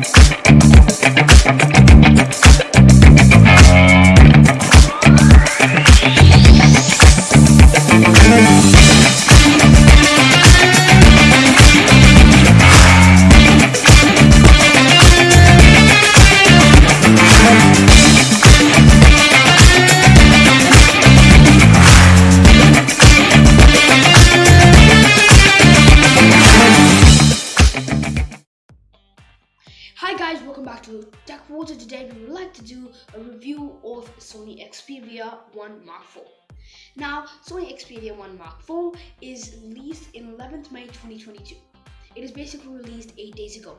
Hi back to Tech World. Today we would like to do a review of Sony Xperia 1 Mark IV. Now, Sony Xperia 1 Mark IV is released in 11th May 2022. It is basically released 8 days ago.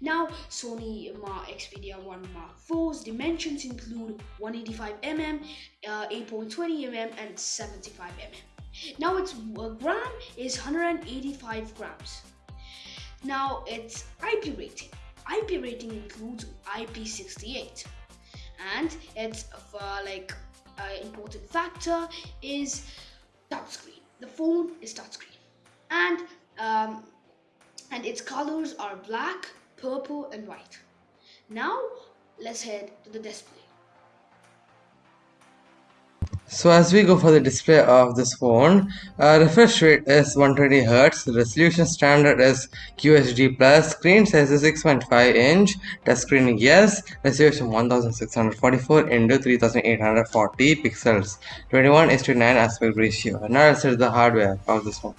Now, Sony Xperia 1 Mark IV's dimensions include 185mm, uh, 8.20mm and 75mm. Now its uh, gram is 185 grams. Now its IP rating IP rating includes IP68 and its uh, like uh, important factor is touchscreen. The phone is touchscreen and um, and its colors are black, purple and white. Now let's head to the display. So as we go for the display of this phone, uh, refresh rate is 120Hz, resolution standard is QHD+, plus, screen size is 6.5 inch, touchscreen yes, resolution 1644 into 3840 pixels, 21 is to 9 aspect ratio. Now let's see the hardware of this phone.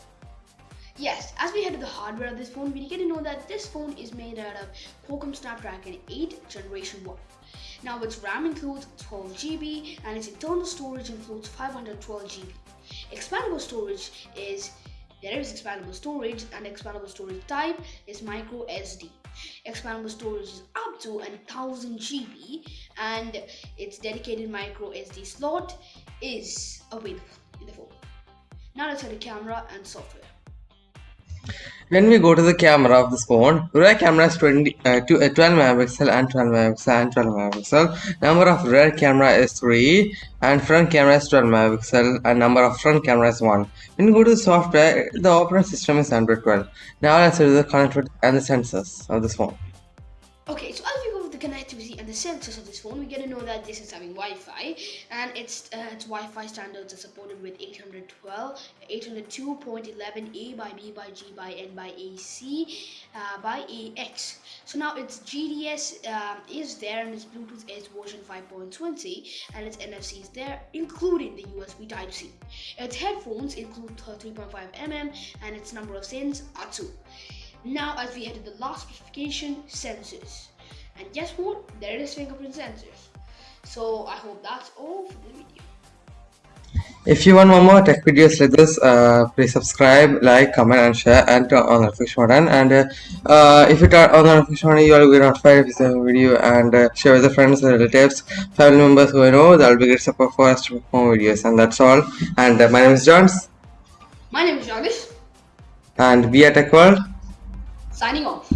Yes, as we head to the hardware of this phone, we get to know that this phone is made out of Qualcomm Snapdragon 8 Generation 1. Now its RAM includes 12 GB and its internal storage includes 512 GB. Expandable storage is there is expandable storage and expandable storage type is micro SD. Expandable storage is up to 1000 GB and its dedicated micro SD slot is available in the phone. Now let's head to camera and software. When we go to the camera of this phone, rear camera is 20, uh, to, uh, 12 megapixel and 12 megapixel and 12 megapixel. Number of rear camera is 3 and front camera is 12 megapixel and number of front camera is 1. When you go to the software, the operating system is Android 12. Now let's do the connectivity and the sensors of this phone. Okay, so as we go connectivity and the sensors of this phone, we get to know that this is having Wi-Fi and its uh, its Wi-Fi standards are supported with 812, 802.11a by b by g by n by ac uh, by ax. So now its GPS uh, is there and its Bluetooth is version 5.20 and its NFC is there, including the USB Type C. Its headphones include 3.5 mm and its number of SIMs are two. Now as we head to the last specification, sensors. And guess what? There is fingerprint sensors. So I hope that's all for the video. If you want more, more tech videos like this, uh, please subscribe, like, comment and share and turn on the notification button. And uh, uh, if you turn on the notification button, you will be notified if you see a video and uh, share with the friends and relatives, family members who you know. That will be great support for us to make more videos. And that's all. And uh, my name is Johns. My name is Jagish. And we are Tech World Signing off.